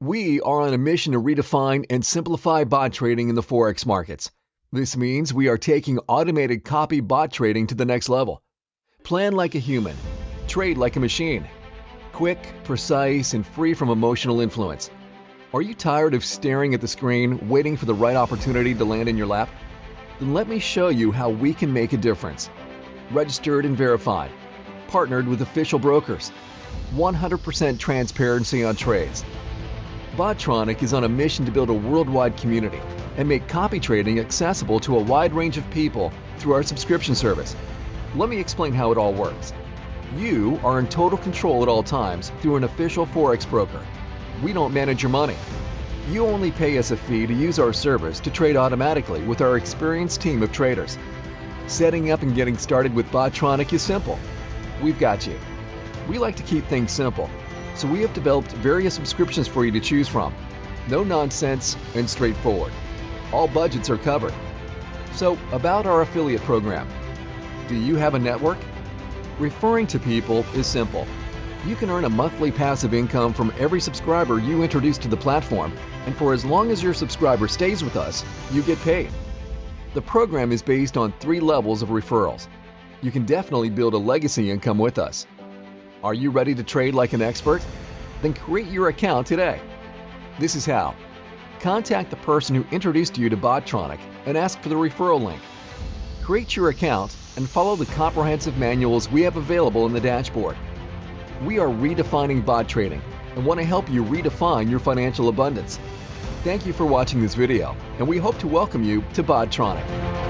We are on a mission to redefine and simplify bot trading in the Forex markets. This means we are taking automated copy bot trading to the next level. Plan like a human, trade like a machine. Quick, precise, and free from emotional influence. Are you tired of staring at the screen, waiting for the right opportunity to land in your lap? Then let me show you how we can make a difference. Registered and verified, partnered with official brokers, 100% transparency on trades. Botronic is on a mission to build a worldwide community and make copy trading accessible to a wide range of people through our subscription service. Let me explain how it all works. You are in total control at all times through an official Forex broker we don't manage your money. You only pay us a fee to use our service to trade automatically with our experienced team of traders. Setting up and getting started with Botronic is simple. We've got you. We like to keep things simple, so we have developed various subscriptions for you to choose from. No nonsense and straightforward. All budgets are covered. So, about our affiliate program. Do you have a network? Referring to people is simple you can earn a monthly passive income from every subscriber you introduce to the platform, and for as long as your subscriber stays with us, you get paid. The program is based on three levels of referrals. You can definitely build a legacy income with us. Are you ready to trade like an expert? Then create your account today. This is how. Contact the person who introduced you to Botronic and ask for the referral link. Create your account and follow the comprehensive manuals we have available in the dashboard. We are redefining bot trading and want to help you redefine your financial abundance. Thank you for watching this video, and we hope to welcome you to Botronic.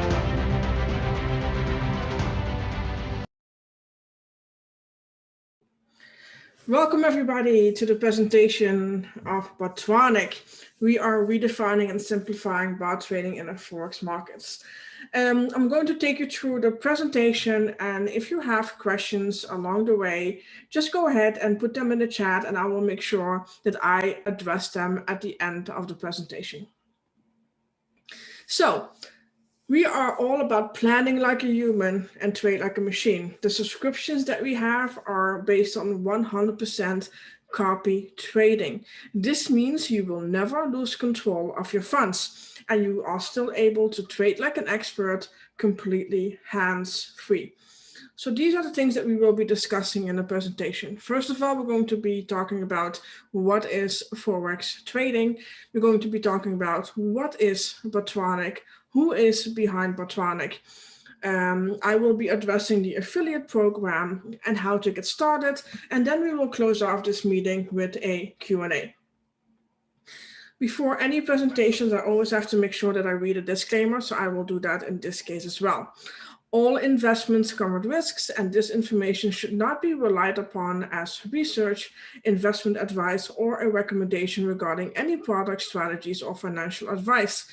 Welcome everybody to the presentation of Botronic. We are redefining and simplifying bot trading in the Forex markets. Um, I'm going to take you through the presentation and if you have questions along the way, just go ahead and put them in the chat and I will make sure that I address them at the end of the presentation. So we are all about planning like a human and trade like a machine. The subscriptions that we have are based on 100% copy trading. This means you will never lose control of your funds and you are still able to trade like an expert completely hands-free. So these are the things that we will be discussing in the presentation. First of all, we're going to be talking about what is Forex trading. We're going to be talking about what is Botronic, who is behind Botronic. Um, I will be addressing the affiliate program and how to get started. And then we will close off this meeting with a Q&A. Before any presentations, I always have to make sure that I read a disclaimer, so I will do that in this case as well. All investments come with risks, and this information should not be relied upon as research, investment advice, or a recommendation regarding any product strategies or financial advice.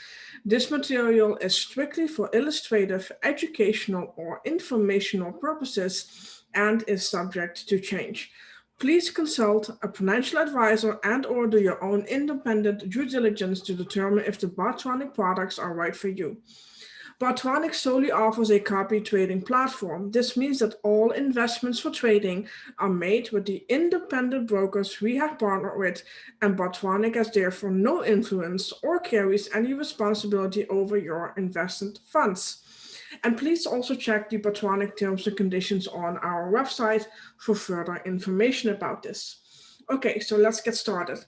This material is strictly for illustrative, educational, or informational purposes and is subject to change. Please consult a financial advisor and or do your own independent due diligence to determine if the Botronic products are right for you. Botronic solely offers a copy trading platform. This means that all investments for trading are made with the independent brokers we have partnered with, and Botronic has therefore no influence or carries any responsibility over your invested funds. And please also check the Botronic terms and conditions on our website for further information about this. Okay, so let's get started.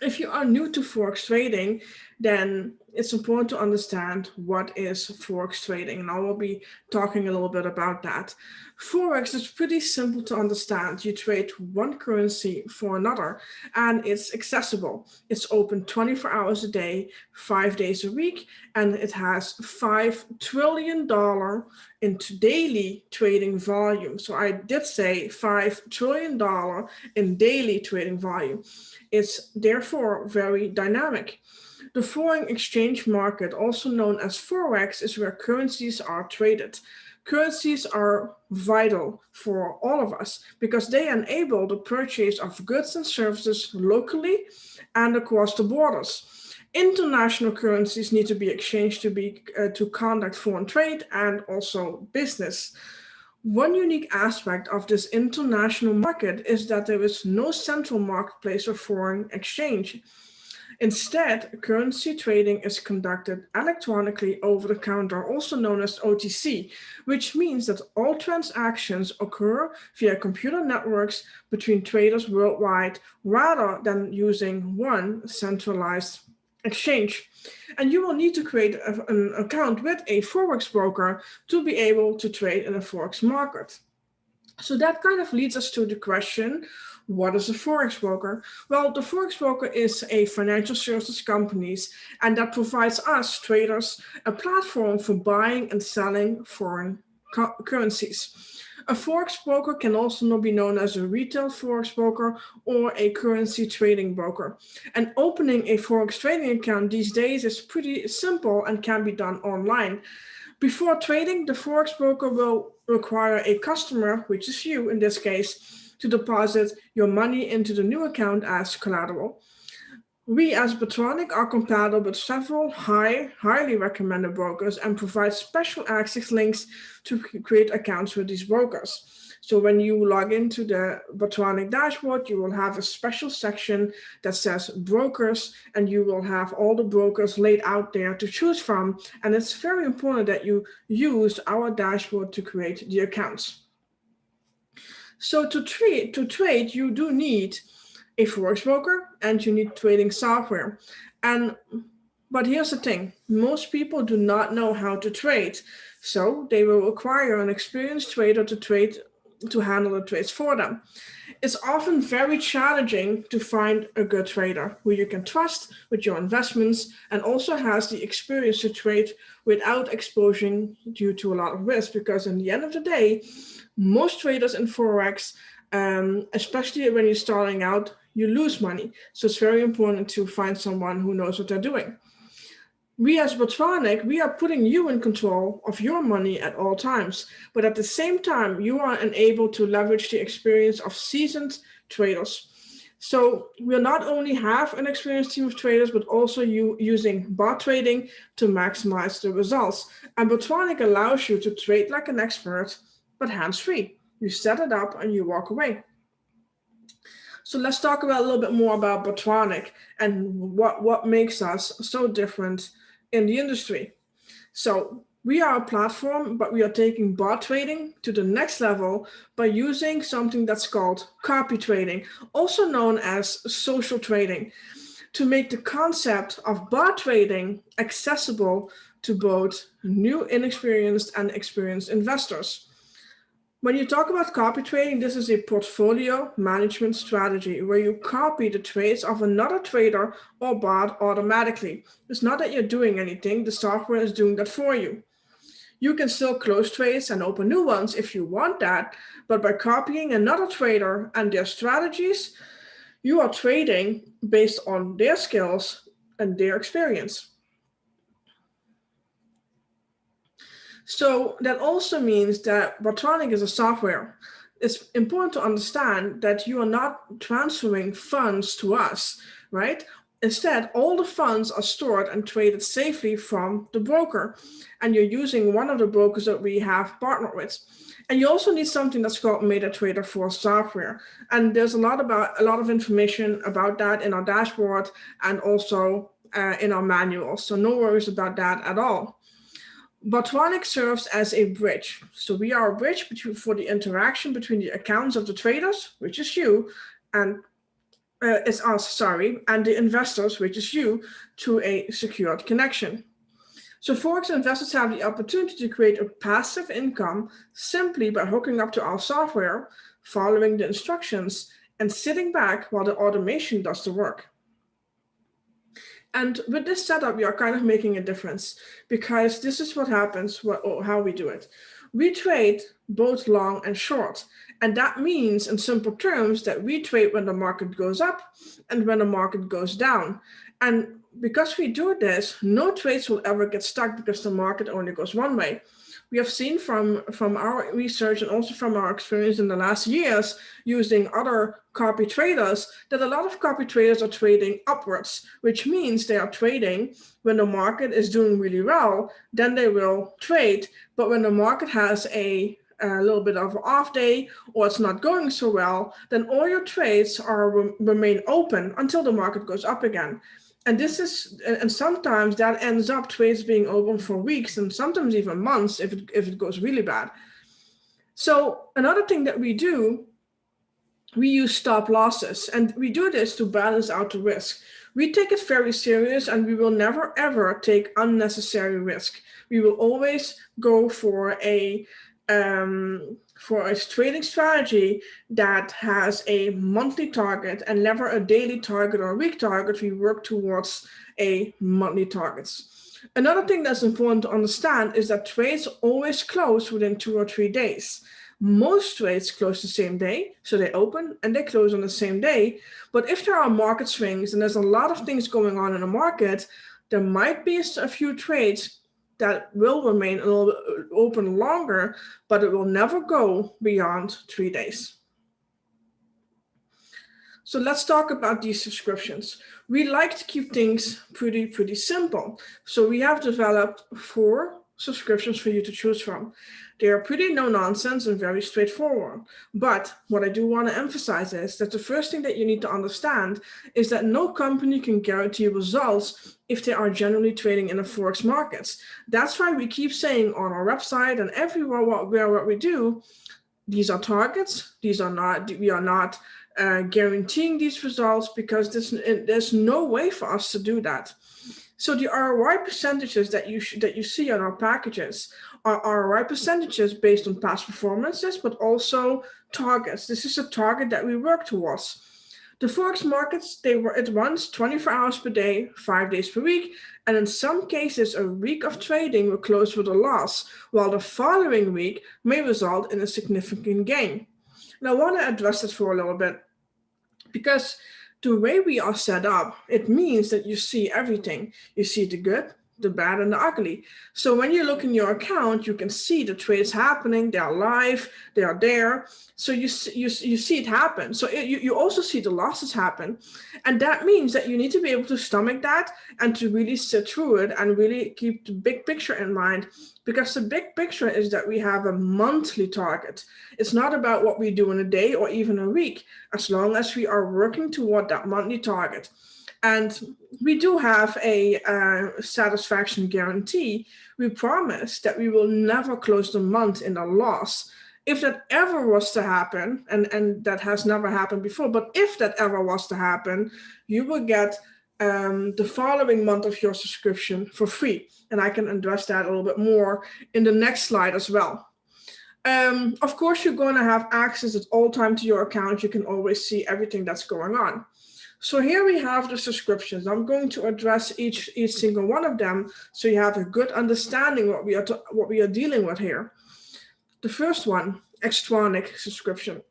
If you are new to Forex trading, then it's important to understand what is Forex trading. And I will be talking a little bit about that. Forex is pretty simple to understand. You trade one currency for another and it's accessible. It's open 24 hours a day, five days a week, and it has $5 trillion in daily trading volume. So I did say $5 trillion in daily trading volume. It's therefore very dynamic. The foreign exchange market, also known as Forex, is where currencies are traded. Currencies are vital for all of us because they enable the purchase of goods and services locally and across the borders. International currencies need to be exchanged to, be, uh, to conduct foreign trade and also business. One unique aspect of this international market is that there is no central marketplace for foreign exchange. Instead, currency trading is conducted electronically over the counter, also known as OTC, which means that all transactions occur via computer networks between traders worldwide rather than using one centralized exchange. And you will need to create a, an account with a Forex broker to be able to trade in a Forex market. So that kind of leads us to the question, what is a Forex broker? Well, the Forex broker is a financial services company and that provides us traders a platform for buying and selling foreign currencies. A Forex broker can also not be known as a retail Forex broker or a currency trading broker. And opening a Forex trading account these days is pretty simple and can be done online. Before trading, the Forex broker will require a customer, which is you in this case, to deposit your money into the new account as collateral. We as Botronic are compatible with several high, highly recommended brokers and provide special access links to create accounts with these brokers. So when you log into the Botronic dashboard, you will have a special section that says brokers, and you will have all the brokers laid out there to choose from. And it's very important that you use our dashboard to create the accounts. So to trade, to trade, you do need a forex broker and you need trading software. And but here's the thing, most people do not know how to trade. So they will require an experienced trader to trade to handle the trades for them. It's often very challenging to find a good trader who you can trust with your investments and also has the experience to trade without exposing due to a lot of risk because in the end of the day, most traders in Forex, um, especially when you're starting out, you lose money. So it's very important to find someone who knows what they're doing. We as Botronic, we are putting you in control of your money at all times. But at the same time, you are enabled to leverage the experience of seasoned traders. So we'll not only have an experienced team of traders, but also you using bot trading to maximize the results. And Botronic allows you to trade like an expert but hands-free. You set it up and you walk away. So let's talk about a little bit more about Botronic and what, what makes us so different in the industry. So we are a platform, but we are taking bot trading to the next level by using something that's called copy trading, also known as social trading, to make the concept of bot trading accessible to both new inexperienced and experienced investors. When you talk about copy trading, this is a portfolio management strategy where you copy the trades of another trader or bot automatically. It's not that you're doing anything, the software is doing that for you. You can still close trades and open new ones if you want that, but by copying another trader and their strategies, you are trading based on their skills and their experience. So that also means that Botronic is a software. It's important to understand that you are not transferring funds to us, right? Instead, all the funds are stored and traded safely from the broker. And you're using one of the brokers that we have partnered with. And you also need something that's called MetaTrader 4 software. And there's a lot about a lot of information about that in our dashboard and also uh, in our manual. So no worries about that at all. Botronic serves as a bridge. So we are a bridge between, for the interaction between the accounts of the traders, which is you, and uh, is us, sorry, and the investors, which is you, to a secured connection. So Forex investors have the opportunity to create a passive income simply by hooking up to our software, following the instructions, and sitting back while the automation does the work. And with this setup, we are kind of making a difference because this is what happens, what, how we do it. We trade both long and short. And that means in simple terms that we trade when the market goes up and when the market goes down. And because we do this, no trades will ever get stuck because the market only goes one way we have seen from, from our research and also from our experience in the last years using other copy traders that a lot of copy traders are trading upwards, which means they are trading when the market is doing really well, then they will trade. But when the market has a a little bit of off day or it's not going so well, then all your trades are remain open until the market goes up again. And this is, and sometimes that ends up trades being open for weeks and sometimes even months if it, if it goes really bad. So another thing that we do, we use stop losses and we do this to balance out the risk. We take it very serious and we will never ever take unnecessary risk. We will always go for a um, for a trading strategy that has a monthly target and never a daily target or a week target, we work towards a monthly targets. Another thing that's important to understand is that trades always close within two or three days. Most trades close the same day, so they open and they close on the same day. But if there are market swings and there's a lot of things going on in the market, there might be a few trades that will remain a little bit uh, open longer, but it will never go beyond three days. So let's talk about these subscriptions. We like to keep things pretty, pretty simple. So we have developed four subscriptions for you to choose from. They are pretty no nonsense and very straightforward. But what I do want to emphasize is that the first thing that you need to understand is that no company can guarantee results if they are generally trading in the Forex markets. That's why we keep saying on our website and everywhere what, where what we do, these are targets, these are not, we are not uh, guaranteeing these results because there's, there's no way for us to do that. So the ROI percentages that you that you see on our packages are ROI percentages based on past performances, but also targets. This is a target that we work towards. The Forex markets, they were at once 24 hours per day, five days per week, and in some cases, a week of trading will close with a loss, while the following week may result in a significant gain. And I want to address this for a little bit because the way we are set up, it means that you see everything. You see the good, the bad and the ugly. So when you look in your account, you can see the trades happening, they are live, they are there. So you, you, you see it happen. So it, you, you also see the losses happen. And that means that you need to be able to stomach that and to really sit through it and really keep the big picture in mind because the big picture is that we have a monthly target. It's not about what we do in a day or even a week, as long as we are working toward that monthly target. And we do have a uh, satisfaction guarantee. We promise that we will never close the month in a loss. If that ever was to happen, and, and that has never happened before, but if that ever was to happen, you will get um, the following month of your subscription for free. And I can address that a little bit more in the next slide as well. Um, of course, you're going to have access at all time to your account. You can always see everything that's going on. So here we have the subscriptions. I'm going to address each, each single one of them so you have a good understanding what we are what we are dealing with here. The first one, Xtronic subscription.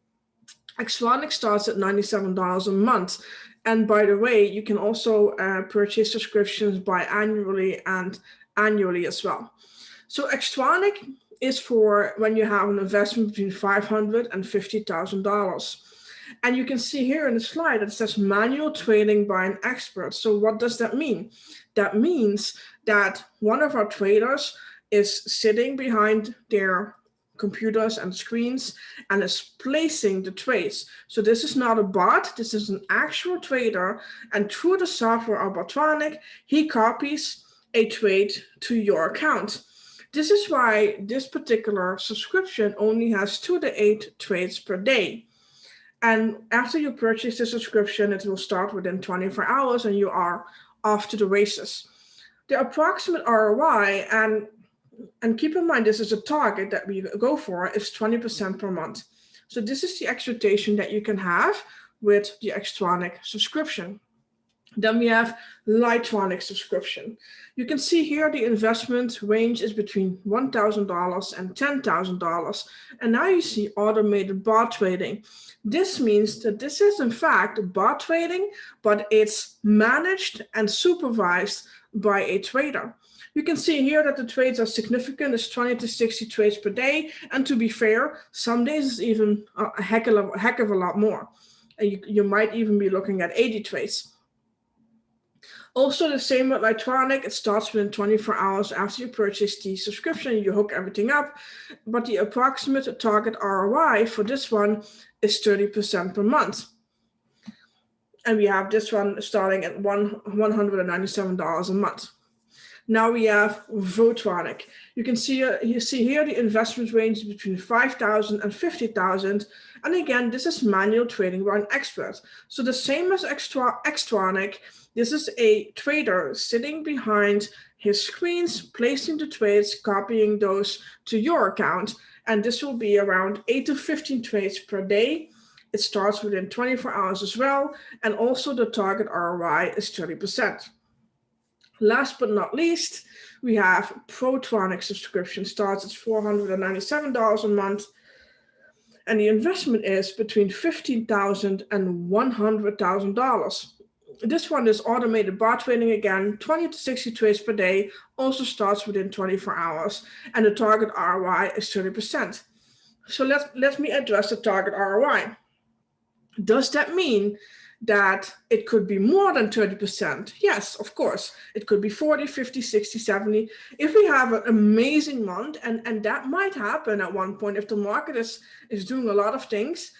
Xtronic starts at $97 a month. And by the way, you can also uh, purchase subscriptions biannually and annually as well. So Xtronic is for when you have an investment between $500 and $50,000. And you can see here in the slide that it says manual trading by an expert. So what does that mean? That means that one of our traders is sitting behind their computers and screens and is placing the trades. So this is not a bot, this is an actual trader. And through the software of Botronic, he copies a trade to your account. This is why this particular subscription only has two to eight trades per day. And after you purchase the subscription, it will start within 24 hours and you are off to the races. The approximate ROI, and, and keep in mind, this is a target that we go for, is 20% per month. So this is the expectation that you can have with the Xtronic subscription. Then we have Lightronic subscription. You can see here the investment range is between $1,000 and $10,000. And now you see automated bot trading. This means that this is in fact bot trading, but it's managed and supervised by a trader. You can see here that the trades are significant, it's 20 to 60 trades per day. And to be fair, some days it's even a heck of a, heck of a lot more. And you, you might even be looking at 80 trades. Also the same with Lightronic, it starts within 24 hours after you purchase the subscription, you hook everything up, but the approximate target ROI for this one is 30% per month. And we have this one starting at one, $197 a month. Now we have Votronic. You can see uh, you see here the investment range between 5,000 and 50,000. And again, this is manual trading by an expert. So the same as Extra, this is a trader sitting behind his screens, placing the trades, copying those to your account. And this will be around 8 to 15 trades per day. It starts within 24 hours as well. And also the target ROI is 30%. Last but not least, we have Protronic subscription starts at $497 a month. And the investment is between $15,000 and $100,000. This one is automated bot trading again, 20 to 60 trades per day, also starts within 24 hours, and the target ROI is 30%. So let, let me address the target ROI. Does that mean that it could be more than 30%? Yes, of course. It could be 40, 50, 60, 70. If we have an amazing month, and, and that might happen at one point if the market is, is doing a lot of things,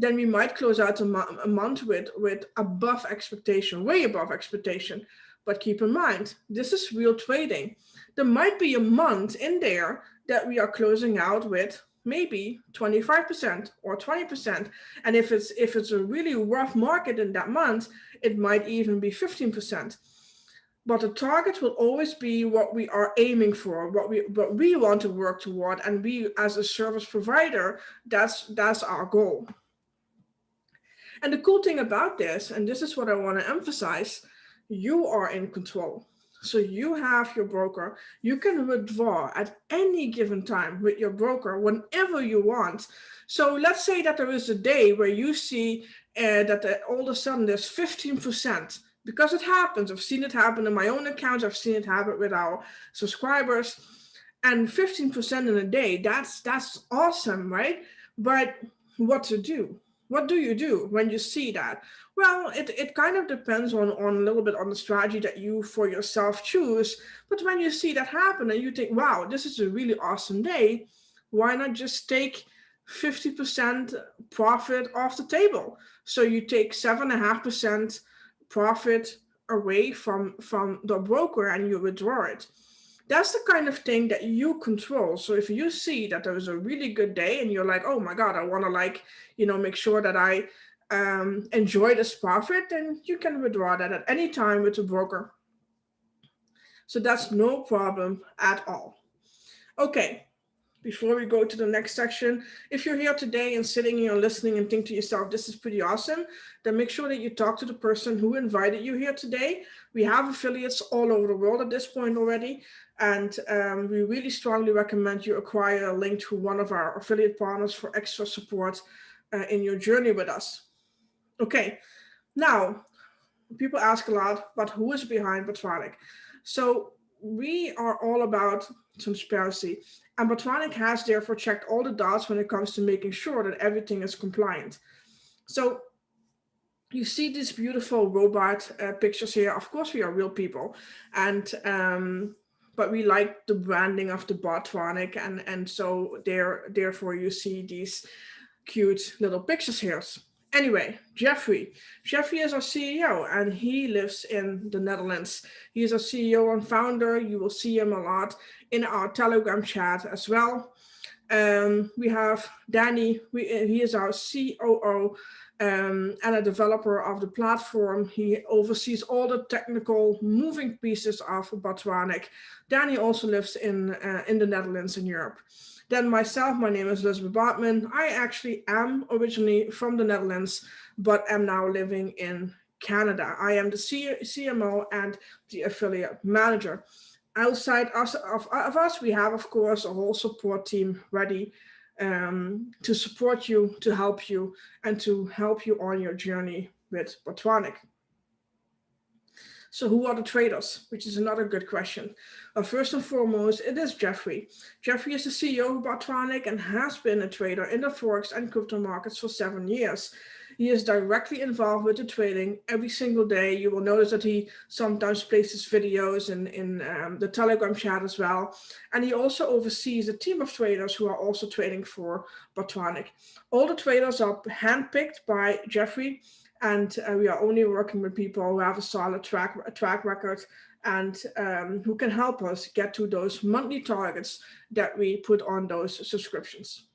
then we might close out a, mo a month with, with above expectation, way above expectation. But keep in mind, this is real trading. There might be a month in there that we are closing out with maybe 25% or 20%. And if it's if it's a really rough market in that month, it might even be 15%. But the target will always be what we are aiming for, what we what we want to work toward. And we as a service provider, that's that's our goal. And the cool thing about this, and this is what I want to emphasize, you are in control. So you have your broker, you can withdraw at any given time with your broker whenever you want. So let's say that there is a day where you see uh, that the, all of a sudden there's 15% because it happens. I've seen it happen in my own accounts. I've seen it happen with our subscribers and 15% in a day. That's, that's awesome, right? But what to do? What do you do when you see that? Well, it, it kind of depends on, on a little bit on the strategy that you for yourself choose. But when you see that happen and you think, wow, this is a really awesome day, why not just take 50% profit off the table? So you take seven and a half percent profit away from, from the broker and you withdraw it that's the kind of thing that you control. So if you see that there was a really good day and you're like, oh my God, I want to like, you know, make sure that I um, enjoy this profit, then you can withdraw that at any time with a broker. So that's no problem at all. Okay, before we go to the next section, if you're here today and sitting here listening and think to yourself, this is pretty awesome, then make sure that you talk to the person who invited you here today. We have affiliates all over the world at this point already. And um, we really strongly recommend you acquire a link to one of our affiliate partners for extra support uh, in your journey with us. Okay, now people ask a lot, but who is behind Botronic? So we are all about transparency and Botronic has therefore checked all the dots when it comes to making sure that everything is compliant. So you see these beautiful robot uh, pictures here. Of course, we are real people. And um, but we like the branding of the Botronic and and so there therefore you see these cute little pictures here. Anyway, Jeffrey. Jeffrey is our CEO and he lives in the Netherlands. He is our CEO and founder. You will see him a lot in our Telegram chat as well. Um, we have Danny, we, he is our COO um, and a developer of the platform. He oversees all the technical moving pieces of Botronic. Danny also lives in, uh, in the Netherlands in Europe. Then myself, my name is Elizabeth Bartman. I actually am originally from the Netherlands, but am now living in Canada. I am the C CMO and the affiliate manager. Outside us, of, of us, we have, of course, a whole support team ready um, to support you, to help you, and to help you on your journey with Botronic. So who are the traders? Which is another good question. Uh, first and foremost, it is Jeffrey. Jeffrey is the CEO of Botronic and has been a trader in the Forex and crypto markets for seven years. He is directly involved with the trading every single day. You will notice that he sometimes places videos in, in um, the Telegram chat as well. And he also oversees a team of traders who are also trading for Botronic. All the traders are handpicked by Jeffrey and uh, we are only working with people who have a solid track, track record and um, who can help us get to those monthly targets that we put on those subscriptions.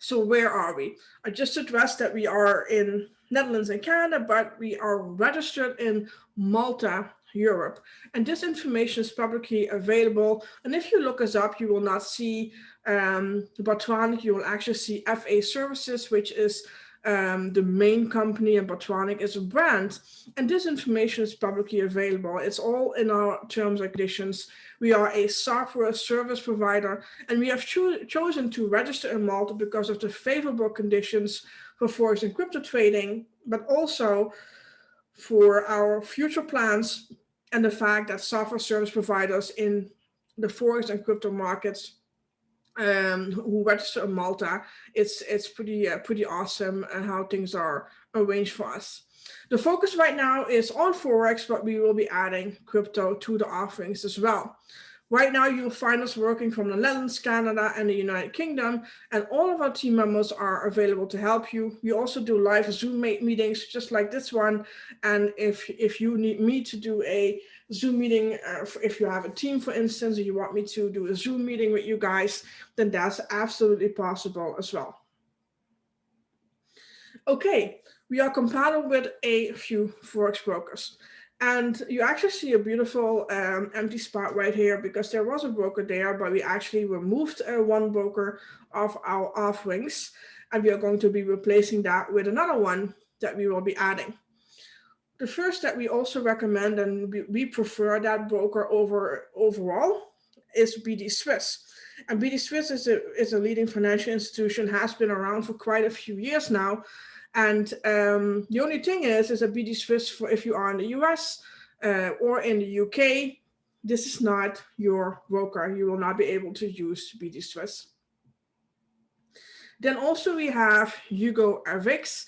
So where are we? I just addressed that we are in Netherlands and Canada, but we are registered in Malta, Europe. And this information is publicly available. And if you look us up, you will not see um, Botronic, you will actually see FA Services, which is um, the main company and Botronic is a brand. And this information is publicly available. It's all in our terms and conditions. We are a software service provider, and we have cho chosen to register in Malta because of the favorable conditions for forex and crypto trading, but also for our future plans and the fact that software service providers in the forex and crypto markets um, who register in Malta, it's it's pretty uh, pretty awesome and how things are arranged for us. The focus right now is on Forex, but we will be adding crypto to the offerings as well. Right now, you'll find us working from the Netherlands, Canada, and the United Kingdom, and all of our team members are available to help you. We also do live Zoom meetings, just like this one. And if, if you need me to do a Zoom meeting, uh, if you have a team, for instance, and you want me to do a Zoom meeting with you guys, then that's absolutely possible as well. Okay, we are compatible with a few Forex brokers. And you actually see a beautiful um, empty spot right here because there was a broker there, but we actually removed uh, one broker of our offerings. And we are going to be replacing that with another one that we will be adding. The first that we also recommend and we, prefer that broker over overall is BD Swiss. And BD Swiss is a, is a leading financial institution, has been around for quite a few years now, and um, the only thing is, is a BD Swiss for if you are in the US uh, or in the UK, this is not your broker. You will not be able to use BD Swiss. Then also we have Hugo RVix.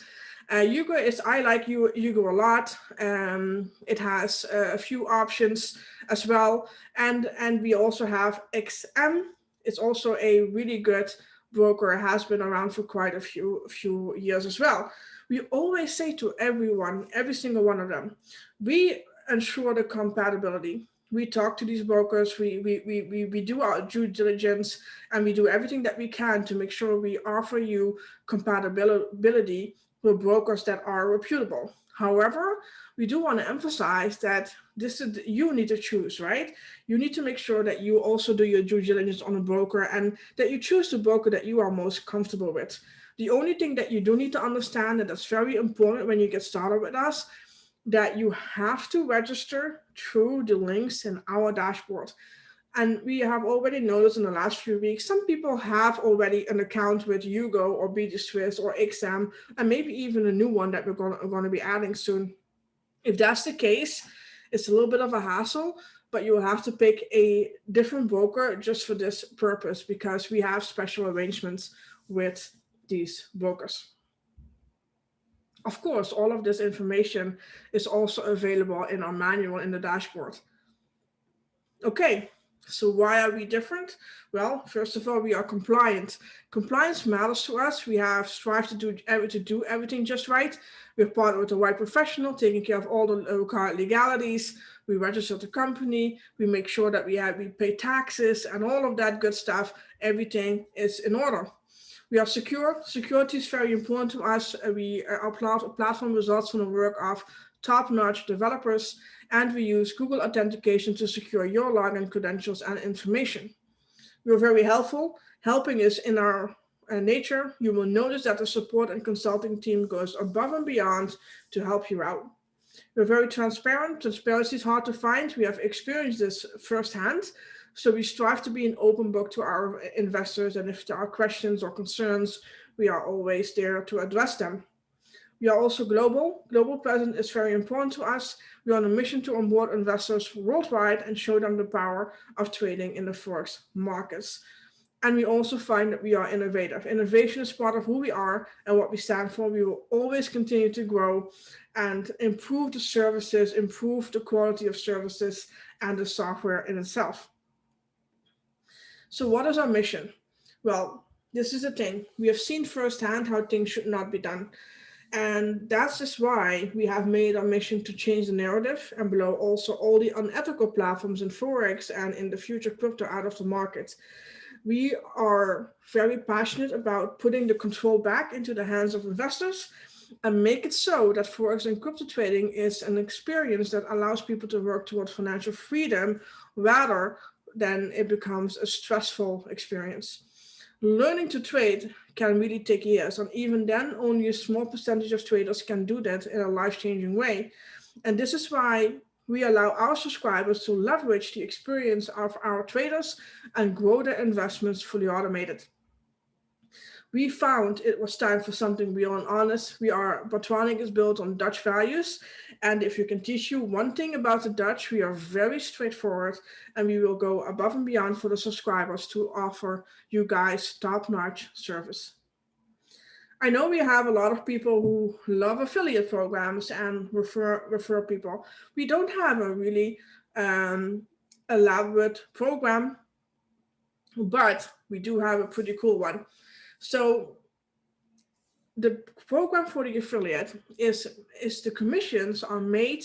Uh, Hugo is, I like Hugo a lot. Um, it has uh, a few options as well. And, and we also have XM. It's also a really good broker has been around for quite a few few years as well. We always say to everyone, every single one of them, we ensure the compatibility. We talk to these brokers, we, we, we, we, we do our due diligence, and we do everything that we can to make sure we offer you compatibility with brokers that are reputable. However, we do want to emphasize that this is you need to choose, right? You need to make sure that you also do your due diligence on a broker and that you choose the broker that you are most comfortable with. The only thing that you do need to understand, and that's very important when you get started with us, that you have to register through the links in our dashboard. And we have already noticed in the last few weeks, some people have already an account with Hugo or BD Swiss or XM, and maybe even a new one that we're going, to, going to be adding soon. If that's the case, it's a little bit of a hassle, but you will have to pick a different broker just for this purpose because we have special arrangements with these brokers. Of course, all of this information is also available in our manual in the dashboard. Okay, so why are we different? Well, first of all, we are compliant. Compliance matters to us. We have strived to do, to do everything just right. We're partnered with the right professional, taking care of all the required legalities. We register the company. We make sure that we have we pay taxes and all of that good stuff. Everything is in order. We are secure. Security is very important to us. We uh, our platform results from the work of top-notch developers and we use Google Authentication to secure your login credentials and information. We're very helpful. Helping is in our uh, nature. You will notice that the support and consulting team goes above and beyond to help you out. We're very transparent. Transparency is hard to find. We have experienced this firsthand. So we strive to be an open book to our investors. And if there are questions or concerns, we are always there to address them. We are also global. Global presence is very important to us. We are on a mission to onboard investors worldwide and show them the power of trading in the forex markets. And we also find that we are innovative. Innovation is part of who we are and what we stand for. We will always continue to grow and improve the services, improve the quality of services and the software in itself. So what is our mission? Well, this is the thing. We have seen firsthand how things should not be done. And that's just why we have made our mission to change the narrative and blow also all the unethical platforms in Forex and in the future crypto out of the market. We are very passionate about putting the control back into the hands of investors and make it so that Forex and crypto trading is an experience that allows people to work towards financial freedom rather than it becomes a stressful experience. Learning to trade can really take years. And even then, only a small percentage of traders can do that in a life-changing way. And this is why we allow our subscribers to leverage the experience of our traders and grow their investments fully automated we found it was time for something beyond honest. We are, Botronic is built on Dutch values. And if you can teach you one thing about the Dutch, we are very straightforward and we will go above and beyond for the subscribers to offer you guys top-notch service. I know we have a lot of people who love affiliate programs and refer, refer people. We don't have a really um, elaborate program, but we do have a pretty cool one. So the program for the affiliate is, is the commissions are made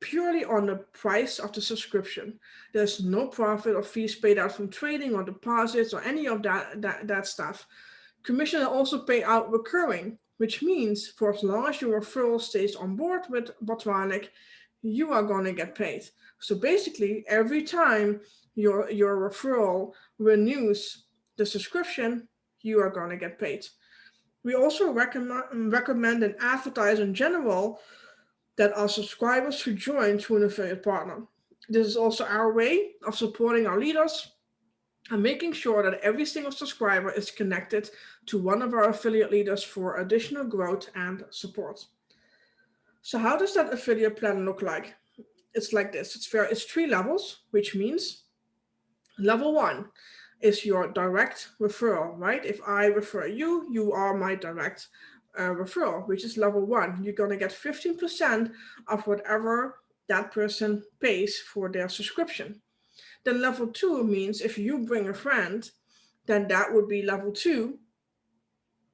purely on the price of the subscription. There's no profit or fees paid out from trading or deposits or any of that, that, that stuff. Commission are also paid out recurring, which means for as long as your referral stays on board with Botronic, you are going to get paid. So basically, every time your, your referral renews the subscription, you are going to get paid. We also recommend, recommend and advertise in general that our subscribers should join through an affiliate partner. This is also our way of supporting our leaders and making sure that every single subscriber is connected to one of our affiliate leaders for additional growth and support. So how does that affiliate plan look like? It's like this. It's, fair, it's three levels, which means level one is your direct referral, right? If I refer you, you are my direct uh, referral, which is level one. You're going to get 15% of whatever that person pays for their subscription. Then level two means if you bring a friend, then that would be level two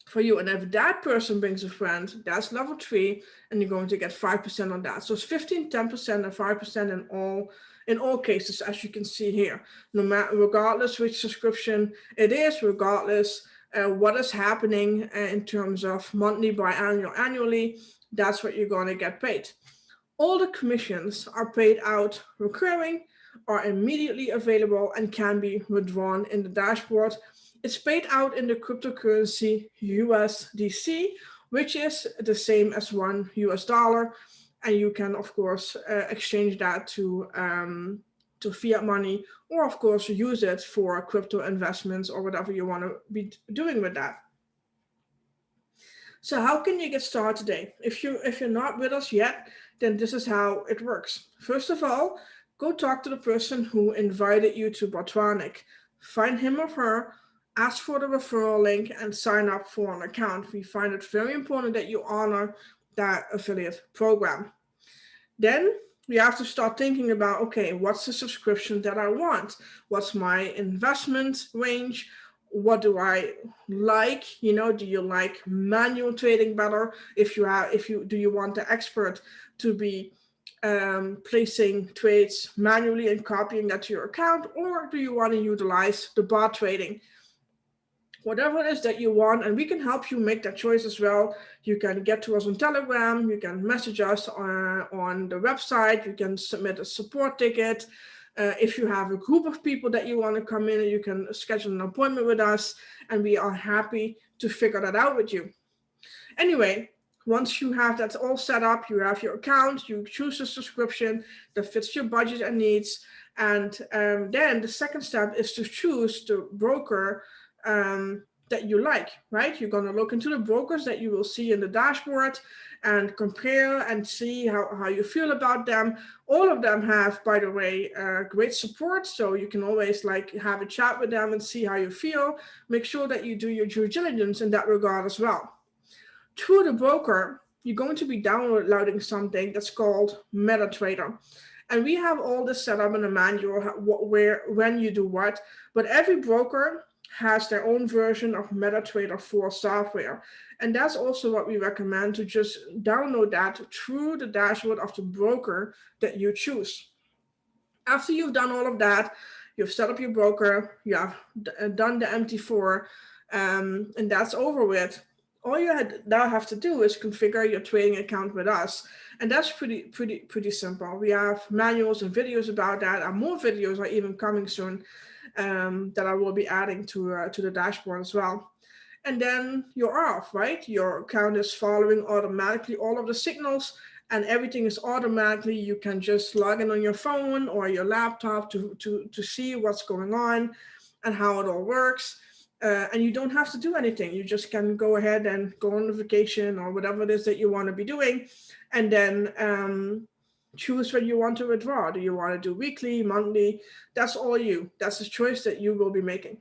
for you. And if that person brings a friend, that's level three, and you're going to get 5% on that. So it's 15, 10%, and 5% in all in all cases, as you can see here, no matter regardless which subscription it is, regardless uh, what is happening uh, in terms of monthly, biannual, annually, that's what you're going to get paid. All the commissions are paid out recurring, are immediately available and can be withdrawn in the dashboard. It's paid out in the cryptocurrency USDC, which is the same as one US dollar and you can of course uh, exchange that to um, to fiat money or of course use it for crypto investments or whatever you want to be doing with that. So how can you get started today? If you if you're not with us yet then this is how it works. First of all go talk to the person who invited you to Botronic find him or her ask for the referral link and sign up for an account. We find it very important that you honor that affiliate program. Then we have to start thinking about, okay, what's the subscription that I want? What's my investment range? What do I like? You know, do you like manual trading better? If you have, if you, do you want the expert to be um, placing trades manually and copying that to your account? Or do you want to utilize the bot trading? Whatever it is that you want, and we can help you make that choice as well. You can get to us on Telegram, you can message us on, on the website, you can submit a support ticket. Uh, if you have a group of people that you want to come in, you can schedule an appointment with us, and we are happy to figure that out with you. Anyway, once you have that all set up, you have your account, you choose a subscription that fits your budget and needs, and um, then the second step is to choose the broker um, that you like, right? You're going to look into the brokers that you will see in the dashboard and compare and see how, how you feel about them. All of them have, by the way, uh, great support. So you can always like have a chat with them and see how you feel. Make sure that you do your due diligence in that regard as well. To the broker, you're going to be downloading something that's called MetaTrader. And we have all this set up in a manual where when you do what, but every broker has their own version of MetaTrader 4 software. And that's also what we recommend to just download that through the dashboard of the broker that you choose. After you've done all of that, you've set up your broker, you have uh, done the MT4, um, and that's over with. All you now have to do is configure your trading account with us. And that's pretty, pretty, pretty simple. We have manuals and videos about that, and more videos are even coming soon um, that I will be adding to, uh, to the dashboard as well. And then you're off, right? Your account is following automatically all of the signals and everything is automatically, you can just log in on your phone or your laptop to, to, to see what's going on and how it all works. Uh, and you don't have to do anything. You just can go ahead and go on vacation or whatever it is that you want to be doing. And then um, choose when you want to withdraw. Do you want to do weekly, monthly? That's all you. That's a choice that you will be making.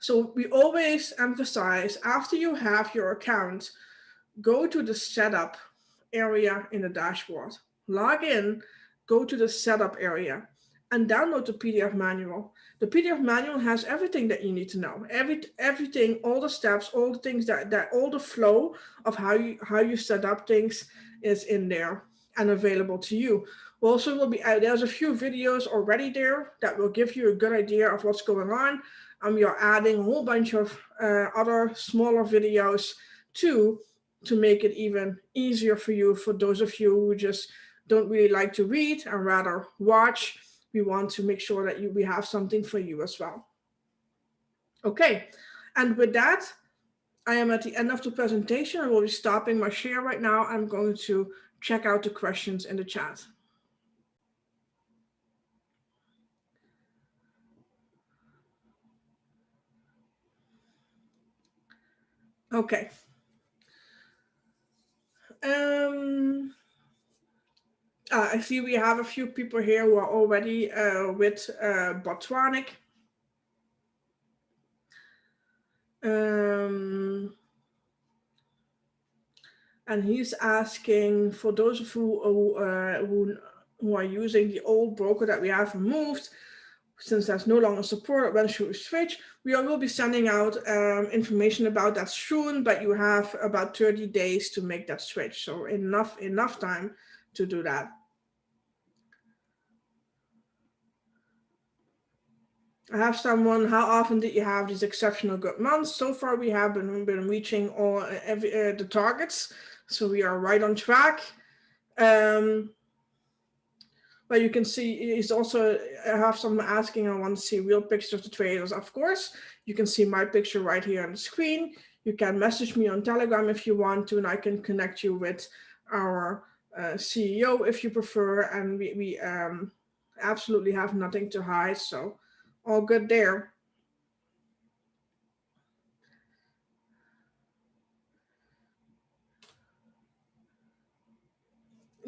So we always emphasize after you have your account, go to the setup area in the dashboard, log in, go to the setup area and download the PDF manual. The PDF manual has everything that you need to know. Every, everything, all the steps, all the things that, that all the flow of how you, how you set up things is in there and available to you. Also, will be there's a few videos already there that will give you a good idea of what's going on. And we are adding a whole bunch of uh, other smaller videos too to make it even easier for you for those of you who just don't really like to read and rather watch. We want to make sure that you, we have something for you as well. Okay, and with that, I am at the end of the presentation. I will be stopping my share right now. I'm going to check out the questions in the chat. Okay. Um, uh, I see we have a few people here who are already uh, with uh. Um, and he's asking for those of who, uh, who, who are using the old broker that we have removed, since there's no longer support, when should we switch? We will be sending out um, information about that soon, but you have about 30 days to make that switch. So enough, enough time to do that. I have someone, how often did you have these exceptional good months? So far, we have been, been reaching all every, uh, the targets. So we are right on track. Um, but you can see he's also I have someone asking I want to see real pictures of the traders. Of course, you can see my picture right here on the screen. You can message me on Telegram if you want to, and I can connect you with our uh, CEO if you prefer. And we, we um, absolutely have nothing to hide. So all good there.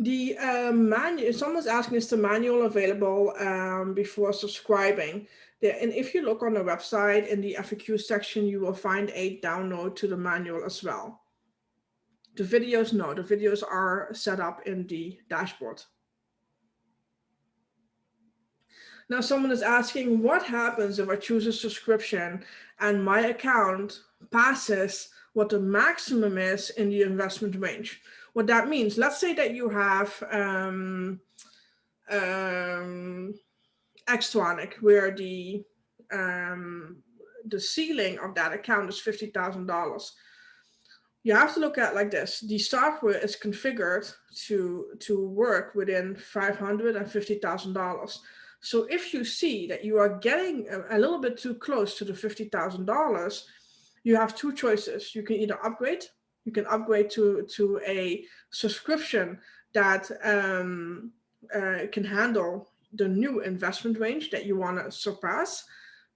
The uh, manual, someone's asking, is the manual available um, before subscribing? There, and if you look on the website in the FAQ section, you will find a download to the manual as well. The videos, no, the videos are set up in the dashboard. Now someone is asking, what happens if I choose a subscription and my account passes what the maximum is in the investment range? What that means. Let's say that you have um, um, Xtronic, where the um, the ceiling of that account is fifty thousand dollars. You have to look at like this. The software is configured to to work within five hundred and fifty thousand dollars. So if you see that you are getting a, a little bit too close to the fifty thousand dollars, you have two choices. You can either upgrade you can upgrade to, to a subscription that um, uh, can handle the new investment range that you want to surpass.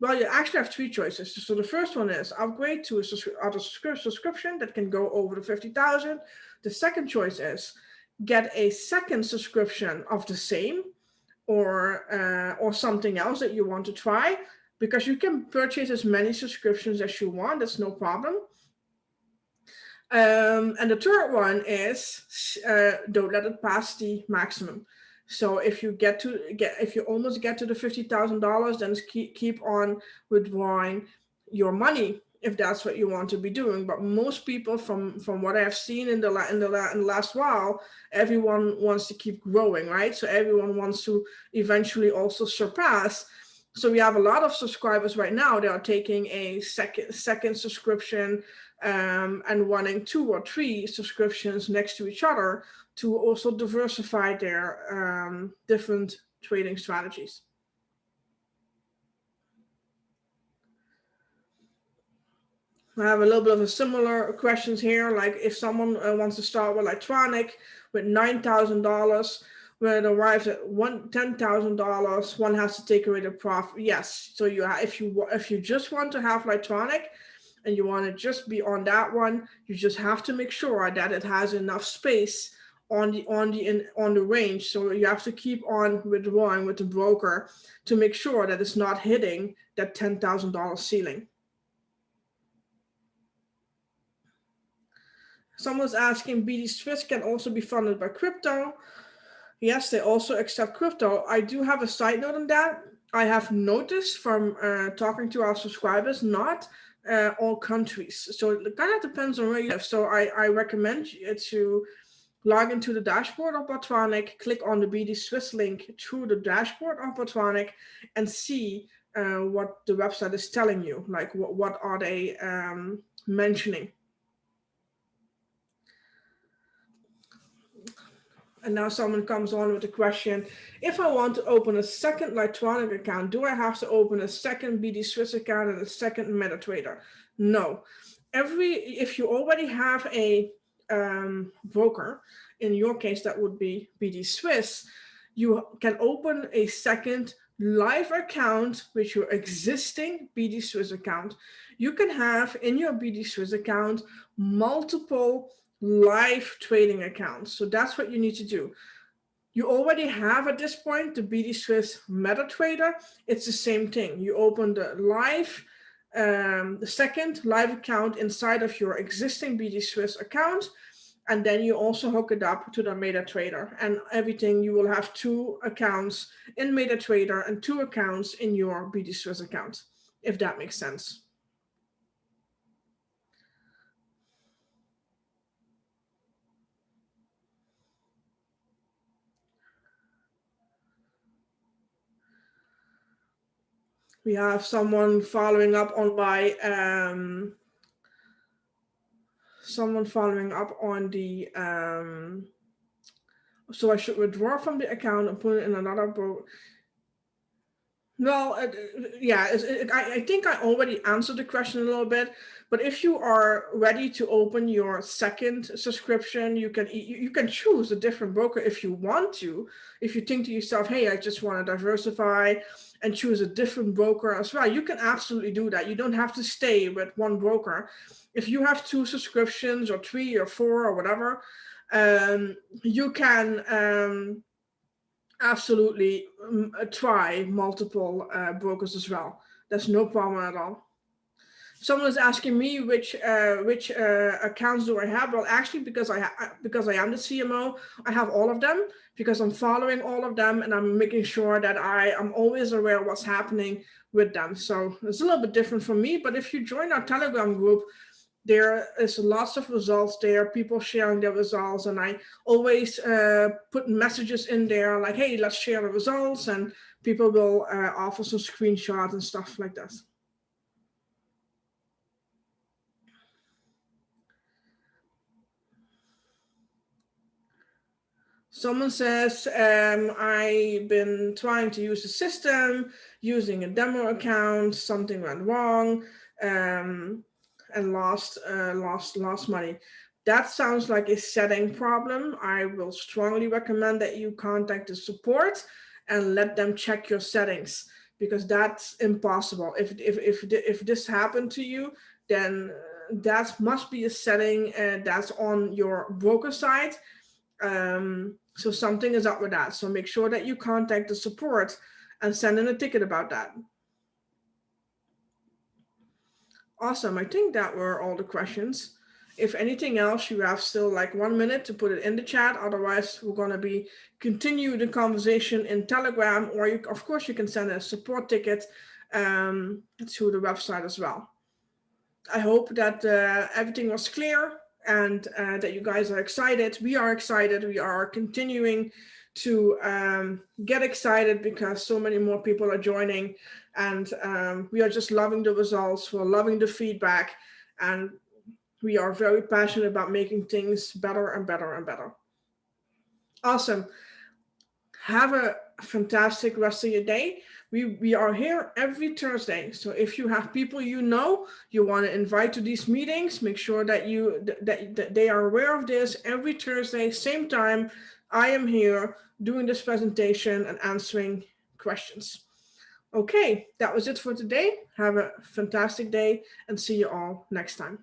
Well, you actually have three choices. So the first one is upgrade to a other subscription that can go over the 50,000. The second choice is get a second subscription of the same or uh, or something else that you want to try because you can purchase as many subscriptions as you want. That's no problem. Um, and the third one is uh, don't let it pass the maximum. So if you get to get if you almost get to the fifty thousand dollars, then keep keep on withdrawing your money if that's what you want to be doing. But most people, from from what I've seen in the in the, in the last while, everyone wants to keep growing, right? So everyone wants to eventually also surpass. So we have a lot of subscribers right now. They are taking a second second subscription um, and running two or three subscriptions next to each other to also diversify their um, different trading strategies. I have a little bit of a similar questions here, like if someone uh, wants to start with Lightronic with $9,000, when it arrives at one ten thousand dollars, one has to take away the profit. Yes, so you if you if you just want to have Lightronic, and you want to just be on that one, you just have to make sure that it has enough space on the on the in, on the range. So you have to keep on withdrawing with the broker to make sure that it's not hitting that ten thousand dollar ceiling. Someone's asking BD Swiss can also be funded by crypto. Yes, they also accept crypto. I do have a side note on that. I have noticed from uh, talking to our subscribers, not uh, all countries. So it kind of depends on where you live. So I, I recommend you to log into the dashboard of Botronic, click on the BD Swiss link through the dashboard of Botronic and see uh, what the website is telling you, like what, what are they um, mentioning. And now someone comes on with the question, if I want to open a second Lightronic account, do I have to open a second BD Swiss account and a second MetaTrader? No. Every If you already have a um, broker, in your case, that would be BD Swiss, you can open a second live account with your existing BD Swiss account. You can have in your BD Swiss account multiple live trading accounts. So that's what you need to do. You already have at this point the BD Swiss MetaTrader. It's the same thing. You open the live, um, the second live account inside of your existing BD Swiss account. And then you also hook it up to the MetaTrader and everything. You will have two accounts in MetaTrader and two accounts in your BD Swiss account, if that makes sense. We have someone following up on my um, someone following up on the um, so I should withdraw from the account and put it in another book. No, yeah, it, I, I think I already answered the question a little bit, but if you are ready to open your second subscription, you can you, you can choose a different broker if you want to. If you think to yourself, hey, I just want to diversify, and choose a different broker as well. You can absolutely do that. You don't have to stay with one broker. If you have two subscriptions or three or four or whatever, um, you can um, absolutely um, try multiple uh, brokers as well. There's no problem at all someone is asking me which uh, which uh, accounts do I have? Well, actually, because I because I am the CMO, I have all of them because I'm following all of them and I'm making sure that I am always aware of what's happening with them. So it's a little bit different for me. But if you join our Telegram group, there is lots of results there, people sharing their results. And I always uh, put messages in there like, hey, let's share the results. And people will uh, offer some screenshots and stuff like that. Someone says, um, I've been trying to use the system, using a demo account, something went wrong, um, and lost, uh, lost, lost money. That sounds like a setting problem. I will strongly recommend that you contact the support and let them check your settings because that's impossible. If, if, if, if this happened to you, then uh, that must be a setting uh, that's on your broker side. Um, so something is up with that. So make sure that you contact the support and send in a ticket about that. Awesome. I think that were all the questions. If anything else, you have still like one minute to put it in the chat. Otherwise, we're going to be continue the conversation in Telegram, or you, of course, you can send a support ticket um, to the website as well. I hope that uh, everything was clear and uh, that you guys are excited. We are excited. We are continuing to um, get excited because so many more people are joining and um, we are just loving the results. We're loving the feedback and we are very passionate about making things better and better and better. Awesome. Have a fantastic rest of your day. We, we are here every Thursday. So if you have people you know, you want to invite to these meetings, make sure that you that, that they are aware of this every Thursday, same time. I am here doing this presentation and answering questions. Okay, that was it for today. Have a fantastic day and see you all next time.